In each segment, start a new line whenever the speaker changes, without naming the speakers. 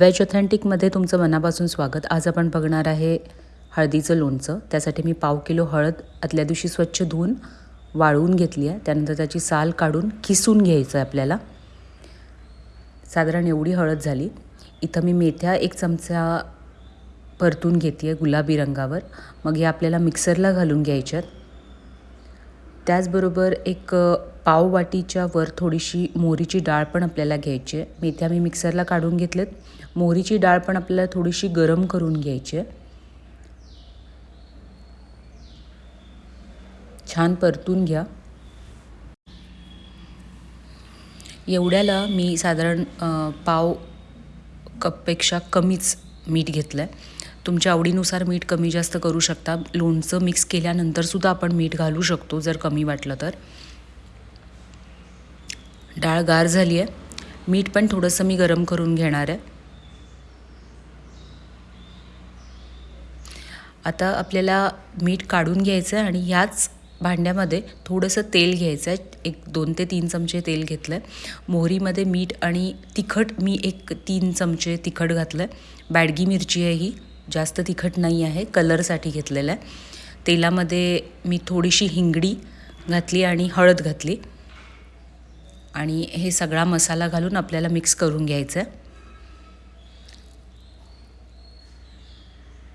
Veg ऑथेंटिकमध्ये तुमचं मनापासून स्वागत. आज आपण बघणार आहे हळदीचं लोणचं. त्यासाठी मी पाव किलो हळद आदल्या दिवशी स्वच्छ धुवून वाळवून घेतली आहे. त्यानंतर त्याची साल काढून किसून घ्यायचं आहे आपल्याला. साधारण एवढी हळद झाली. इथं मी मेथ्या एक चमचा परतून घेते आहे गुलाबी रंगावर. मग हे आपल्याला मिक्सरला घालून घ्यायच्यात त्याचबरोबर एक पाववाटीच्या वर थोडीशी मोहरीची डाळ पण आपल्याला घ्यायची आहे. मेथ्या मी मिक्सरला काढून घेतलेत. मोहरीची डाळ पण आपल्याला थोडीशी गरम करून घ्यायची आहे. छान परतून घ्या. एवढ्याला मी साधारण पाव कपपेक्षा कमीच मीठ घेतलं आहे तुमच्या आवडीनुसार मीठ कमी जास्त करू शकता. लोणचं मिक्स केल्यानंतरसुद्धा आपण मीठ घालू शकतो जर कमी वाटलं तर. डाळ गार झाली आहे. मीठ पण थोडंसं मी गरम करून घेणार आहे. आता आपल्याला मीठ काढून घ्यायचं आहे आणि ह्याच भांड्यामध्ये थोडंसं तेल घ्यायचं आहे. एक दोन ते तीन चमचे तेल घेतलं आहे. मोहरीमध्ये मीठ आणि तिखट मी एक तीन चमचे तिखट घातलं आहे. बॅडगी मिरची आहे ही जास्त तिखट नाही आहे. कलरसाठी घेतलेलं आहे. तेलामध्ये मी थोडीशी हिंगडी घातली आणि हळद घातली. आणि हे सगळा मसाला घालून आपल्याला मिक्स करून घ्यायचं आहे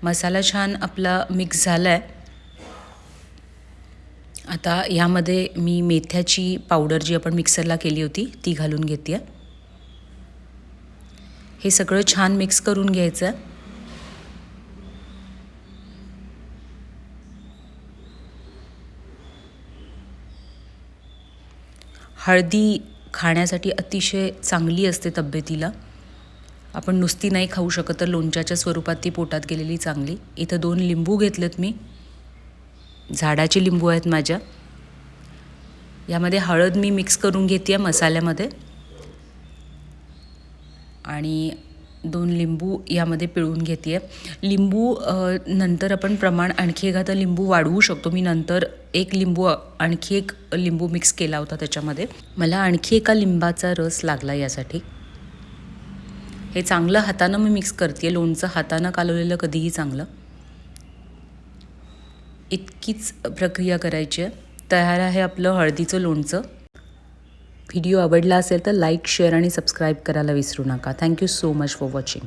मसाला छान आपला मिक्स झाला आहे आता ह्यामध्ये मी मेथ्याची पावडर जी आपण मिक्सरला केली होती ती घालून घेते हे सगळं छान मिक्स करून घ्यायचं आहे हळदी खाण्यासाठी अतिशय चांगली असते तब्येतीला. आपण नुसती नाही खाऊ शकत तर लोणच्याच्या स्वरूपात ती पोटात गेलेली चांगली. इथं दोन लिंबू घेतलेत मी. झाडाचे लिंबू आहेत माझ्या. यामध्ये हळद मी मिक्स करून घेते आहे मसाल्यामध्ये. आणि दोन लिंबू यामध्ये पिळून घेते आहे लिंबू नंतर आपण प्रमाण आणखी एखादा लिंबू वाढवू शकतो. मी नंतर एक लिंबू आणखी एक लिंबू मिक्स केला होता त्याच्यामध्ये. मला आणखी एका लिंबाचा रस लागला यासाठी. हे चांगलं हातानं मी मिक्स करते लोणचं हातानं कालवलेलं कधीही चांगलं. इतकीच प्रक्रिया करायची आहे. तयार आहे आपलं हळदीचं लोणचं. व्हिडिओ आवडला असेल तर लाईक शेअर आणि सबस्क्राईब करायला विसरू नका. Thank you so much for watching